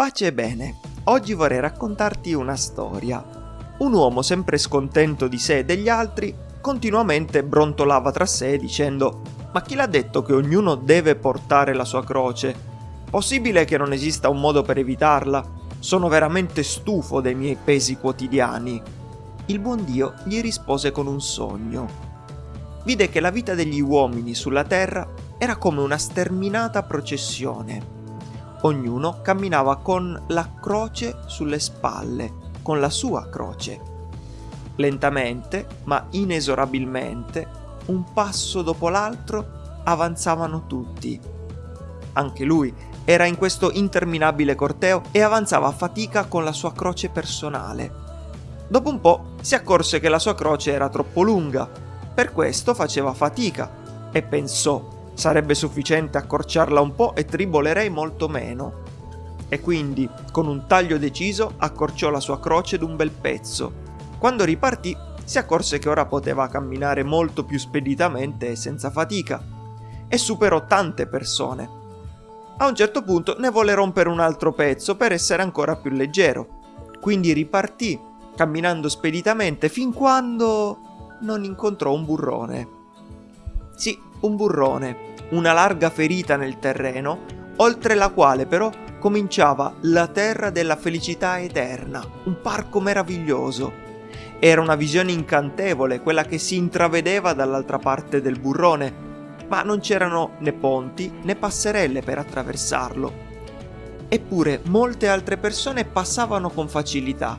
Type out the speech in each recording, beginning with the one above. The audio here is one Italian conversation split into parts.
Pace e bene, oggi vorrei raccontarti una storia. Un uomo sempre scontento di sé e degli altri continuamente brontolava tra sé dicendo Ma chi l'ha detto che ognuno deve portare la sua croce? Possibile che non esista un modo per evitarla? Sono veramente stufo dei miei pesi quotidiani. Il buon Dio gli rispose con un sogno. Vide che la vita degli uomini sulla terra era come una sterminata processione Ognuno camminava con la croce sulle spalle, con la sua croce. Lentamente, ma inesorabilmente, un passo dopo l'altro, avanzavano tutti. Anche lui era in questo interminabile corteo e avanzava a fatica con la sua croce personale. Dopo un po' si accorse che la sua croce era troppo lunga, per questo faceva fatica e pensò Sarebbe sufficiente accorciarla un po' e tribolerei molto meno. E quindi, con un taglio deciso, accorciò la sua croce d'un bel pezzo. Quando ripartì, si accorse che ora poteva camminare molto più speditamente e senza fatica. E superò tante persone. A un certo punto ne volle rompere un altro pezzo per essere ancora più leggero. Quindi ripartì, camminando speditamente, fin quando non incontrò un burrone. Sì, un burrone, una larga ferita nel terreno, oltre la quale però cominciava la terra della felicità eterna, un parco meraviglioso. Era una visione incantevole quella che si intravedeva dall'altra parte del burrone, ma non c'erano né ponti né passerelle per attraversarlo. Eppure molte altre persone passavano con facilità.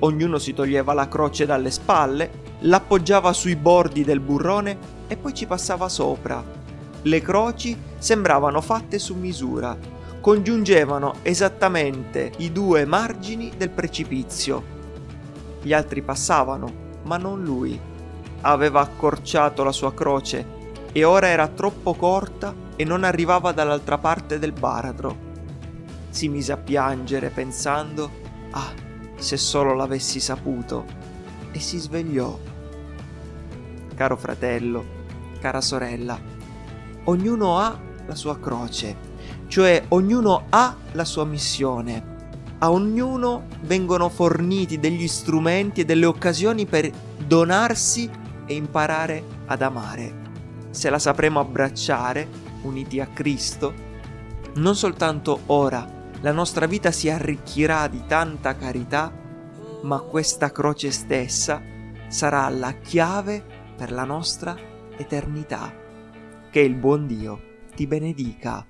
Ognuno si toglieva la croce dalle spalle, l'appoggiava sui bordi del burrone e poi ci passava sopra, le croci sembravano fatte su misura, congiungevano esattamente i due margini del precipizio. Gli altri passavano, ma non lui. Aveva accorciato la sua croce e ora era troppo corta e non arrivava dall'altra parte del baratro. Si mise a piangere pensando, ah, se solo l'avessi saputo, e si svegliò. Caro fratello, cara sorella, ognuno ha la sua croce, cioè ognuno ha la sua missione. A ognuno vengono forniti degli strumenti e delle occasioni per donarsi e imparare ad amare. Se la sapremo abbracciare, uniti a Cristo, non soltanto ora la nostra vita si arricchirà di tanta carità, ma questa croce stessa sarà la chiave per la nostra eternità. Che il buon Dio ti benedica.